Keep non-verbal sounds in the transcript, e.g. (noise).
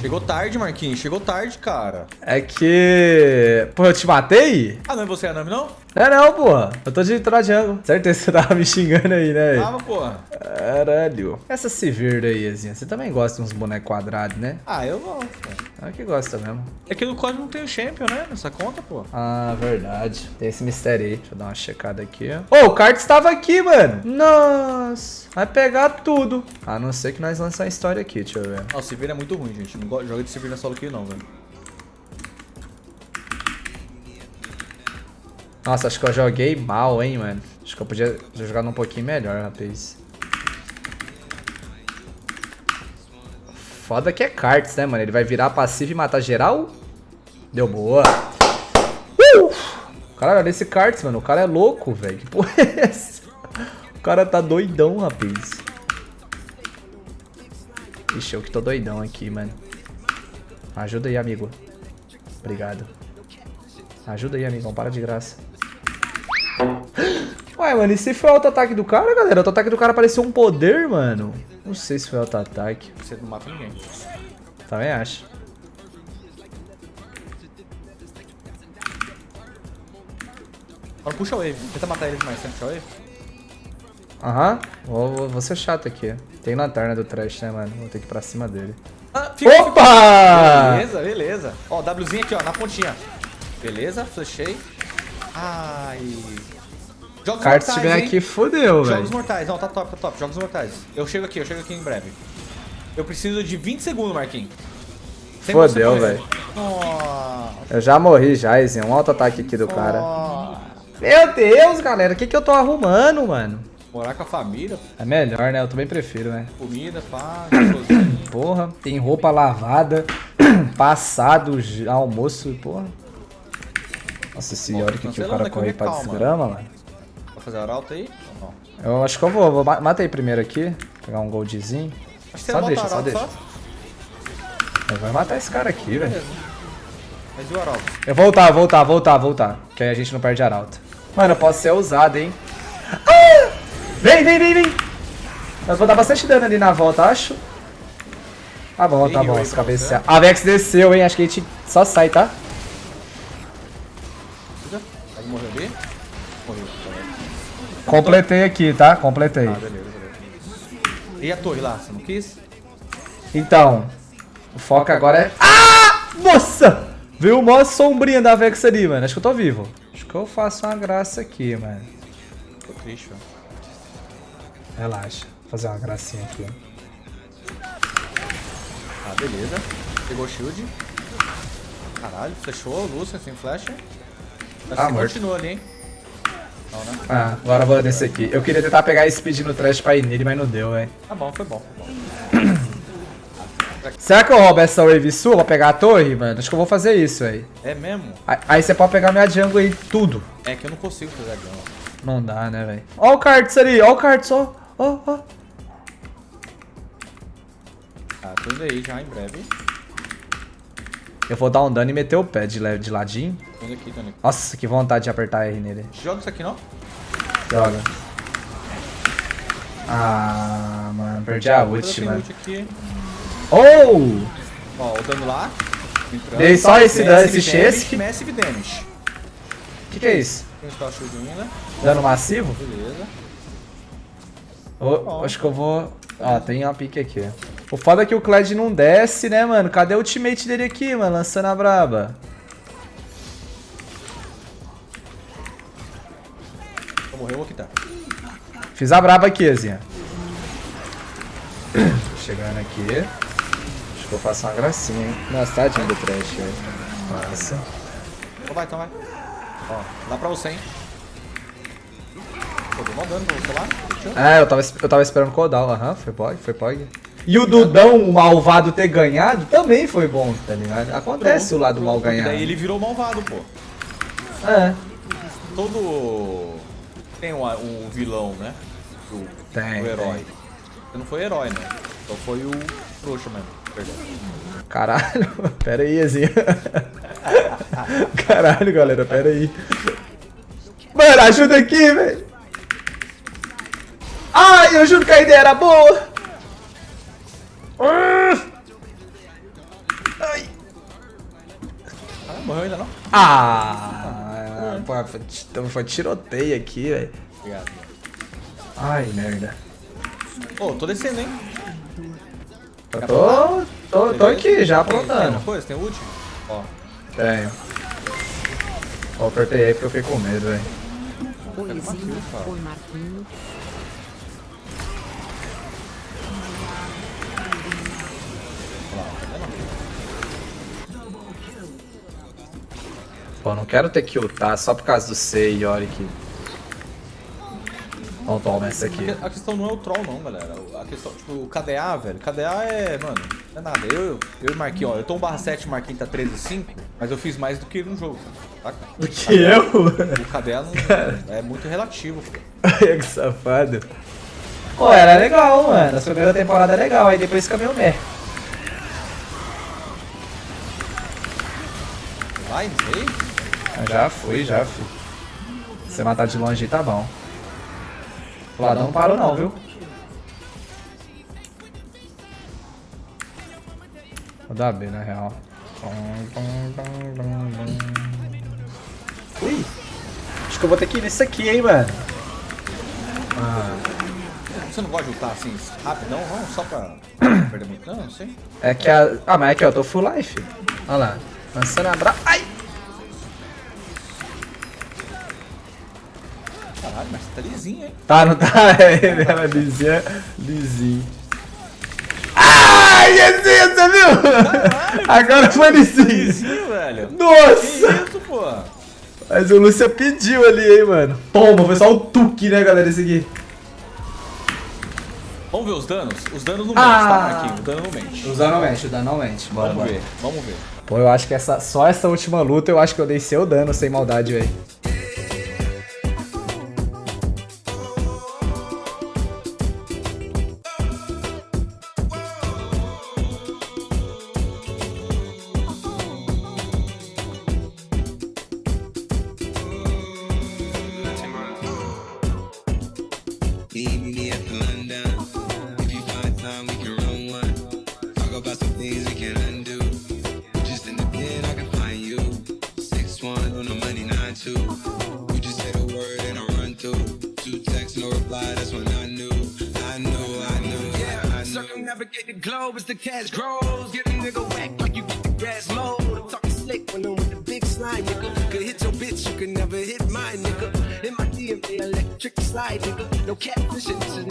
Chegou tarde, Marquinhos. Chegou tarde, cara. É que... Pô, eu te matei? Ah, não é você, Anami, não? É não, porra. Eu tô de Trojango. Certeza que você tava me xingando aí, né? Tava, porra. Caralho. Essa Severda aí, Azinha, você também gosta de uns bonecos quadrados, né? Ah, eu gosto. É que gosta mesmo. É que no código não tem o Champion, né? Nessa conta, pô. Ah, verdade. Tem esse mistério aí. Deixa eu dar uma checada aqui. Ô, oh, o kart estava aqui, mano. Nossa. Vai pegar tudo. A não ser que nós lançamos a história aqui, deixa eu ver. Ó, o Severda é muito ruim, gente. Não joga de Severda solo aqui não, velho. Nossa, acho que eu joguei mal, hein, mano. Acho que eu podia jogar um pouquinho melhor, rapaz. Foda que é cards, né, mano? Ele vai virar passivo e matar geral? Deu boa. Uh! Caralho, olha esse cards, mano. O cara é louco, velho. Que porra é essa? O cara tá doidão, rapaz. Ixi, eu que tô doidão aqui, mano. Ajuda aí, amigo. Obrigado. Ajuda aí, amigão. Para de graça. Ué, mano, e se foi o auto-ataque do cara, galera? O auto-ataque do cara pareceu um poder, mano. Não sei se foi auto-ataque. Você não mata ninguém. Também acho. Agora puxa o wave. Tenta matar ele mais, tenta puxar o wave. Aham. Vou, vou, vou ser chato aqui. Tem lanterna do trash, né, mano? Vou ter que ir pra cima dele. Ah, fica, Opa! Beleza, beleza. Ó, Wzinho aqui, ó, na pontinha. Beleza, flechei. Ai. Jogos Kart mortais, se vier aqui, fodeu, velho. Jogos mortais, não, tá top, tá top. Jogos mortais. Eu chego aqui, eu chego aqui em breve. Eu preciso de 20 segundos, Marquinhos. Fodeu, velho. Eu já morri já, Izinho. Um auto-ataque aqui do oh. cara. Meu Deus, galera. O que, que eu tô arrumando, mano? Morar com a família. É melhor, né? Eu também prefiro, né? Comida, pá, (coughs) Porra, tem roupa lavada, (coughs) passado, almoço, porra. Nossa senhora, que, que o cara corre pra desgrama, mano. Vai fazer arauto aí? Eu acho que eu vou. vou mata aí primeiro aqui. Pegar um goldzinho. Só deixa, só deixa. Só? Vai matar esse cara aqui, velho. Mas e o arauto? Eu vou voltar, voltar, voltar, voltar. Que aí a gente não perde arauto. Mano, eu posso ser ousado, hein. Ah! Vem, vem, vem, vem. Eu vou dar bastante dano ali na volta, acho. Tá bom, tá bom. Os cabecear. A Vex desceu, hein. Acho que a gente só sai, tá? Completei aqui, tá? Completei. Ah, beleza, beleza. E a torre lá? Você não quis? Então, o foco agora é... Ah! Nossa! Viu uma sombrinha da Vex ali, mano. Acho que eu tô vivo. Acho que eu faço uma graça aqui, mano. Tô triste, mano. Relaxa. Vou fazer uma gracinha aqui. Ah, beleza. Pegou o shield. Caralho, fechou, Lúcia sem flecha. Acho ah, que continua ali, hein? Não, né? Ah, agora vou descer aqui. Eu queria tentar pegar esse speed no trash pra ir nele, mas não deu, velho. Tá bom, foi bom, foi bom. Será que eu roubo essa wave sua pra pegar a torre, mano? Acho que eu vou fazer isso, velho. É mesmo? Aí, aí, você pode pegar minha jungle aí, tudo. É que eu não consigo fazer a jungle. Não dá, né, velho? Ó o Karts ali, ó o Karts, ó. Ó, ó. Tá, tudo aí já em breve. Eu vou dar um dano e meter o pé de, de ladinho. Aqui, Nossa, que vontade de apertar R nele. Joga isso aqui não? Joga. Ah, mano, perdi a ult, mano. Oh! Ó, o dano lá. Entrando. Dei só esse dano, esse chase. Massive damage. O que, que é isso? Tem Dano massivo? Beleza. Oh, acho que eu vou... Ó, tem uma pique aqui. O foda é que o Kled não desce, né, mano? Cadê o ultimate dele aqui, mano? Lançando a braba. Vou morrer, eu vou quitar. Fiz a braba aqui, Azinha. (coughs) Chegando aqui. Acho que eu faço uma gracinha, hein? Nossa, tadinho do trash, velho. Massa. Então vai, então vai. Ó, dá pra você, hein? Pô, deu mal dano pra você lá. É, eu tava, eu tava esperando o Kodal. Aham, foi pog, foi pog. E o Dudão, o malvado, ter ganhado também foi bom, tá ligado? Acontece pronto, o lado mal ganhar. Daí ele virou malvado, pô. É. Todo. Tem um, um vilão, né? O, tem. O herói. Tem. Você não foi herói, né? Então foi o trouxa mesmo. Perdão. Caralho, (laughs) pera aí, assim. (laughs) Caralho, galera, pera aí. Mano, ajuda aqui, velho. Ai, eu juro que a ideia era boa. Morreu ainda não? Ah, pô, foi, então foi tiroteio aqui, velho. Obrigado. Ai, merda. Ô, oh, tô descendo, hein? Eu tô, tô, tô aqui, já aprontando. Tem coisa? Tem ult? Ó. Tenho. Ó, apertei aí porque eu fiquei com medo, velho. Oizinho, oi Marquinhos. Pô, não quero ter que ultar só por causa do C e Yorick. Não toma essa aqui. A questão não é o troll não, galera. A questão, tipo, o KDA, velho. KDA é, mano, não é nada. Eu, eu e Marquinhos, ó, eu tô um barra 7, o Marquinhos tá 13,5, mas eu fiz mais do que ele no jogo, saca? Do que eu? O KDA não, (laughs) é muito relativo, pô. que safado. Pô, era legal, mano. A primeira temporada é legal, aí depois fica meio meh. Vai, não sei. Já fui, já fui. Se você matar de longe tá bom. O ladrão não parou não, viu? Vou dar B, na real. Ui! Acho que eu vou ter que ir nesse aqui, hein, mano. Ah. Você não gosta de lutar assim, rapidão? Não, só pra (coughs) perder muito não, não sei. É que a... Ah, mas é que eu tô full life. Olha lá. Lançando a bra... Ai! Tá lisinho, hein? Tá, não tá? (laughs) É, ela lisinha, lisinho. Ai, lisinho, você viu? Caralho, Agora foi lisinho. Lisinho, velho. Nossa! Que isso, pô? Mas o Lúcia pediu ali, hein, mano. Toma, foi só o tuque, né, galera, esse aqui. Vamos ver os danos? Os danos não ah. tá, Marquinhos? O dano não mente. Os danos não mente, o dano não mente. Bora, vamos bora. ver, vamos ver. Pô, eu acho que essa, só essa última luta eu acho que eu dei seu dano sem maldade, velho. Navigate the globe as the cash grows. Get a nigga whack like you get the grass low. I'm talking slick when I'm with the big slime, nigga. Could hit your bitch, you can never hit mine, nigga. In my DNA, electric slide, nigga. No catfishing, this is